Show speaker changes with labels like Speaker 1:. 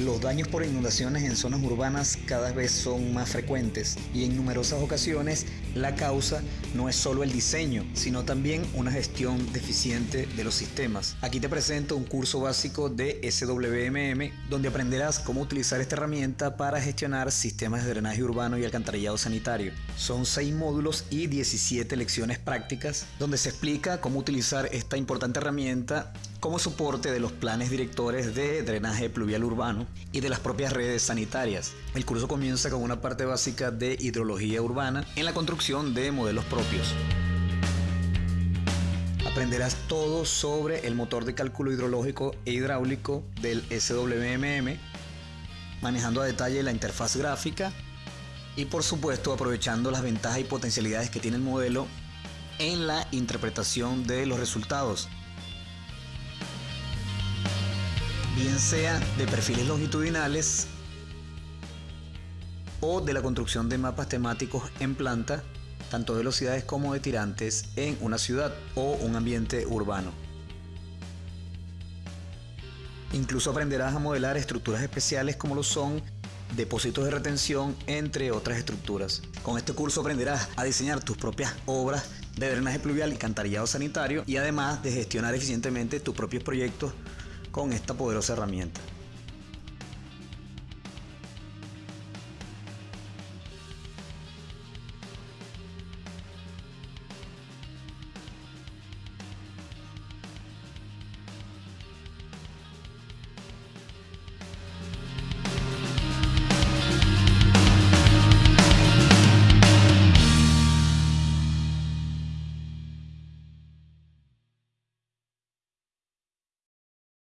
Speaker 1: Los daños por inundaciones en zonas urbanas cada vez son más frecuentes y en numerosas ocasiones la causa no es solo el diseño, sino también una gestión deficiente de los sistemas. Aquí te presento un curso básico de SWMM donde aprenderás cómo utilizar esta herramienta para gestionar sistemas de drenaje urbano y alcantarillado sanitario. Son 6 módulos y 17 lecciones prácticas donde se explica cómo utilizar esta importante herramienta como soporte de los planes directores de drenaje pluvial urbano y de las propias redes sanitarias. El curso comienza con una parte básica de hidrología urbana en la construcción de modelos propios. Aprenderás todo sobre el motor de cálculo hidrológico e hidráulico del SWMM, manejando a detalle la interfaz gráfica y por supuesto aprovechando las ventajas y potencialidades que tiene el modelo en la interpretación de los resultados bien sea de perfiles longitudinales o de la construcción de mapas temáticos en planta, tanto de velocidades como de tirantes en una ciudad o un ambiente urbano. Incluso aprenderás a modelar estructuras especiales como lo son depósitos de retención, entre otras estructuras. Con este curso aprenderás a diseñar tus propias obras de drenaje pluvial y cantarillado sanitario y además de gestionar eficientemente tus propios proyectos con esta poderosa herramienta.